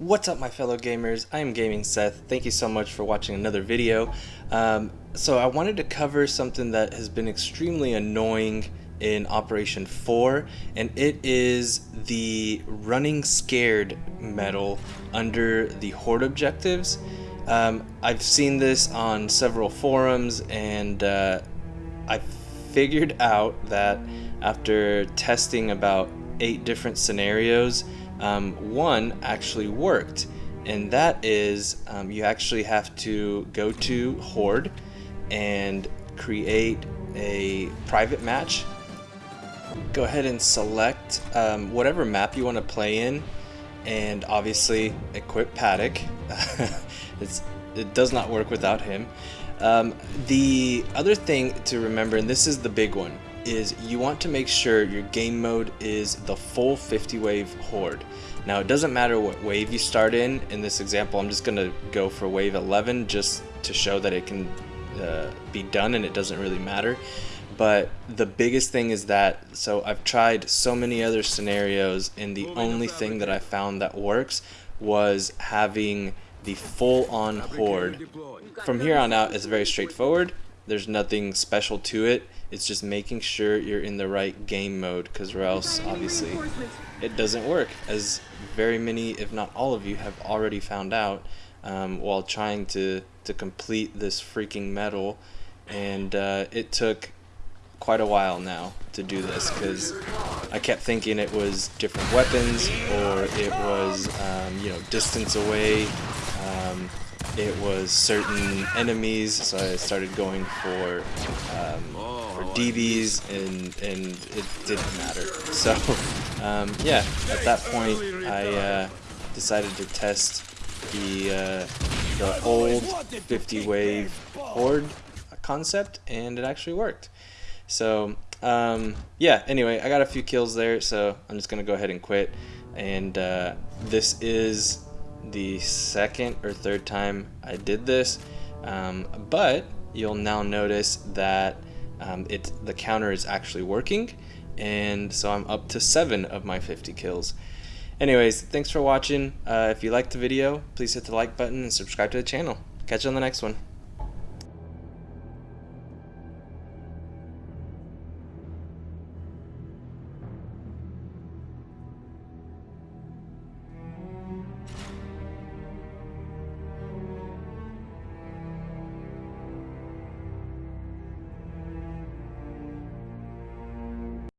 What's up my fellow gamers, I am Gaming Seth, thank you so much for watching another video. Um, so I wanted to cover something that has been extremely annoying in Operation 4 and it is the running scared medal under the horde objectives. Um, I've seen this on several forums and uh, I figured out that after testing about eight different scenarios um, one actually worked and that is um, you actually have to go to Horde and create a private match. Go ahead and select um, whatever map you want to play in and obviously equip Paduk. It does not work without him. Um, the other thing to remember and this is the big one is you want to make sure your game mode is the full 50 wave horde. Now it doesn't matter what wave you start in, in this example I'm just going to go for wave 11 just to show that it can uh, be done and it doesn't really matter. But the biggest thing is that, so I've tried so many other scenarios and the only thing that I found that works was having the full on horde. From here on out it's very straightforward there's nothing special to it. It's just making sure you're in the right game mode because or else obviously it doesn't work as very many if not all of you have already found out um, while trying to to complete this freaking medal and uh, it took quite a while now to do this because I kept thinking it was different weapons or it was um, you know distance away um, it was certain enemies, so I started going for um, for DBs, and and it didn't matter. So um, yeah, at that point, I uh, decided to test the uh, the old 50 wave horde concept, and it actually worked. So um, yeah. Anyway, I got a few kills there, so I'm just gonna go ahead and quit. And uh, this is the second or third time I did this um, but you'll now notice that um, it the counter is actually working and so I'm up to seven of my 50 kills. Anyways thanks for watching. Uh, if you liked the video please hit the like button and subscribe to the channel. Catch you on the next one